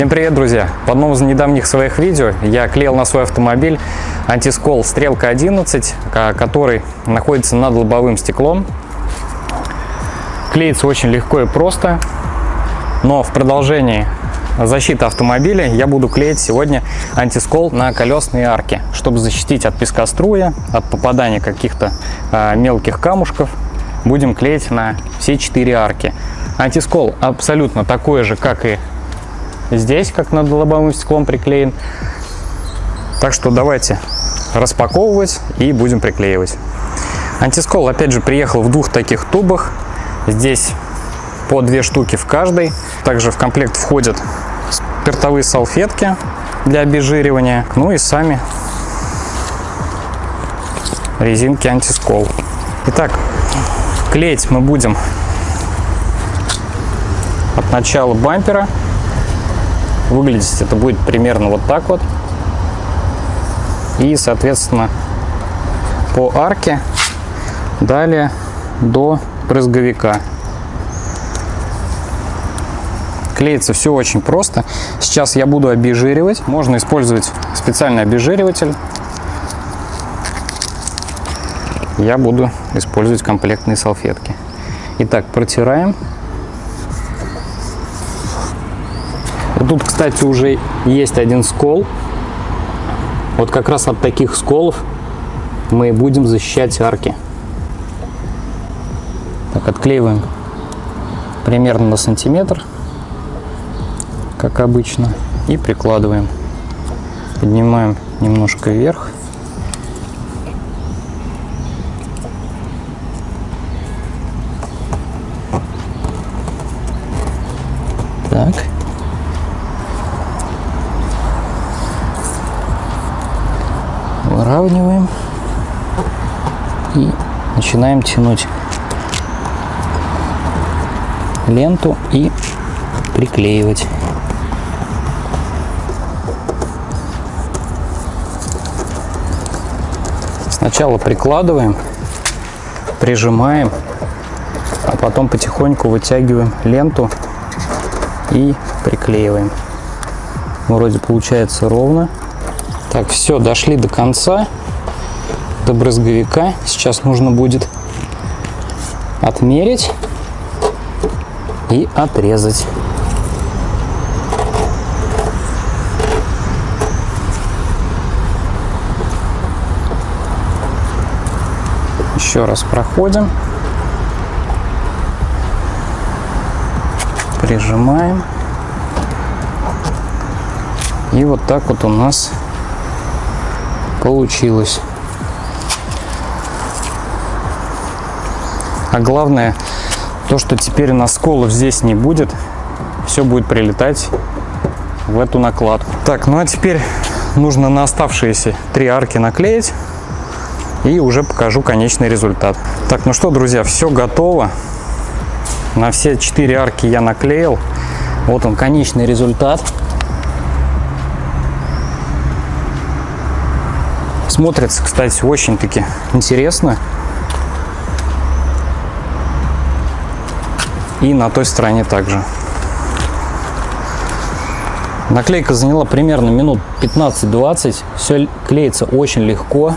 Всем привет, друзья! В одном из недавних своих видео я клеил на свой автомобиль антискол Стрелка 11, который находится над лобовым стеклом. Клеится очень легко и просто, но в продолжении защиты автомобиля я буду клеить сегодня антискол на колесные арки, чтобы защитить от пескоструя, от попадания каких-то э, мелких камушков. Будем клеить на все четыре арки. Антискол абсолютно такой же, как и здесь, как над лобовым стеклом приклеен. Так что давайте распаковывать и будем приклеивать. Антискол опять же приехал в двух таких тубах. Здесь по две штуки в каждой. Также в комплект входят спиртовые салфетки для обезжиривания. Ну и сами резинки антискол. Итак, клеить мы будем от начала бампера Выглядеть это будет примерно вот так вот. И, соответственно, по арке далее до брызговика. Клеится все очень просто. Сейчас я буду обезжиривать. Можно использовать специальный обезжириватель. Я буду использовать комплектные салфетки. Итак, протираем. Тут, кстати, уже есть один скол. Вот как раз от таких сколов мы будем защищать арки. Так, отклеиваем примерно на сантиметр, как обычно, и прикладываем. Поднимаем немножко вверх. Так. Выравниваем и начинаем тянуть ленту и приклеивать. Сначала прикладываем, прижимаем, а потом потихоньку вытягиваем ленту и приклеиваем. Вроде получается ровно. Так, все, дошли до конца, до брызговика. Сейчас нужно будет отмерить и отрезать. Еще раз проходим. Прижимаем. И вот так вот у нас получилось. А главное, то, что теперь на сколов здесь не будет, все будет прилетать в эту накладку. Так, ну а теперь нужно на оставшиеся три арки наклеить и уже покажу конечный результат. Так, ну что, друзья, все готово. На все четыре арки я наклеил. Вот он, конечный результат. Смотрится, кстати, очень-таки интересно. И на той стороне также. Наклейка заняла примерно минут 15-20. Все клеится очень легко.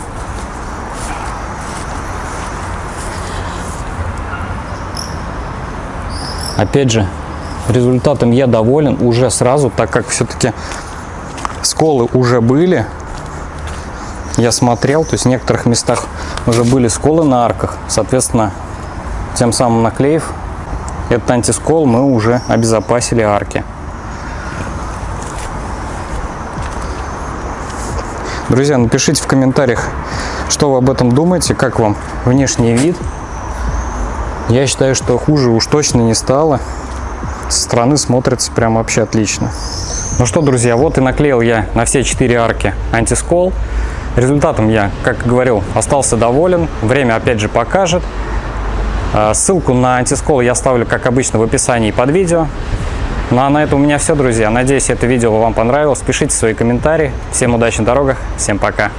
Опять же, результатом я доволен уже сразу, так как все-таки сколы уже были я смотрел, то есть в некоторых местах уже были сколы на арках, соответственно, тем самым наклеив этот антискол, мы уже обезопасили арки. Друзья, напишите в комментариях, что вы об этом думаете, как вам внешний вид. Я считаю, что хуже уж точно не стало. Со стороны смотрится прям вообще отлично. Ну что, друзья, вот и наклеил я на все четыре арки антискол. Результатом я, как говорил, остался доволен. Время опять же покажет. А, ссылку на антискол я оставлю, как обычно, в описании под видео. Ну а на этом у меня все, друзья. Надеюсь, это видео вам понравилось. Пишите свои комментарии. Всем удачи на дорогах. Всем пока.